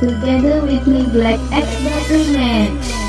Together with me Black X Battery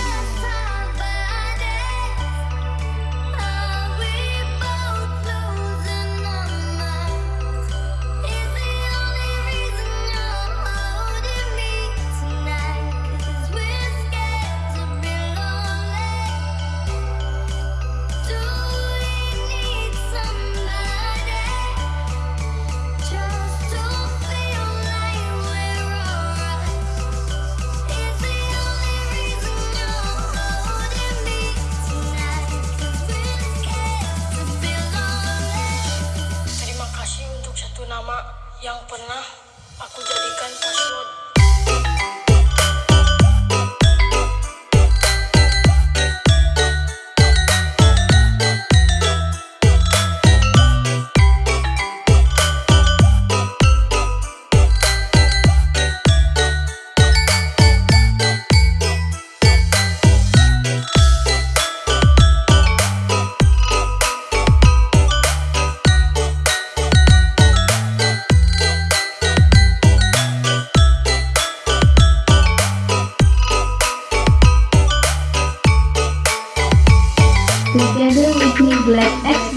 Together with me Black X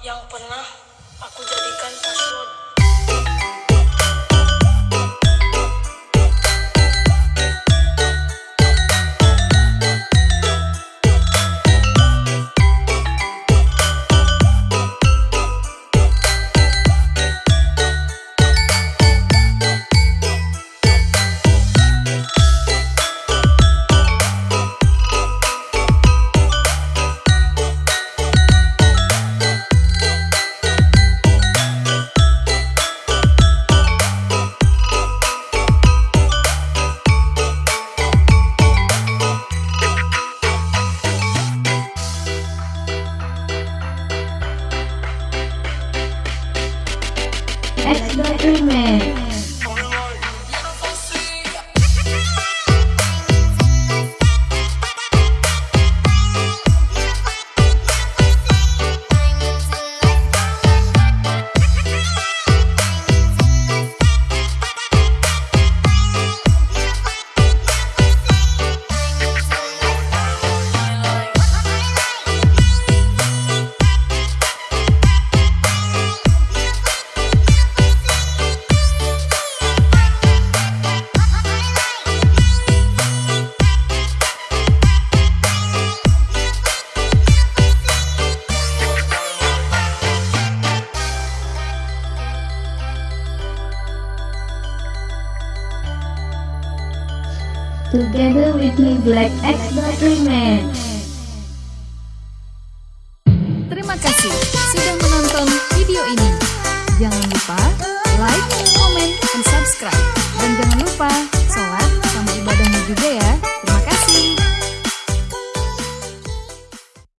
yang pernah aku jadikan password 필름에 Together with me Black X Battery Man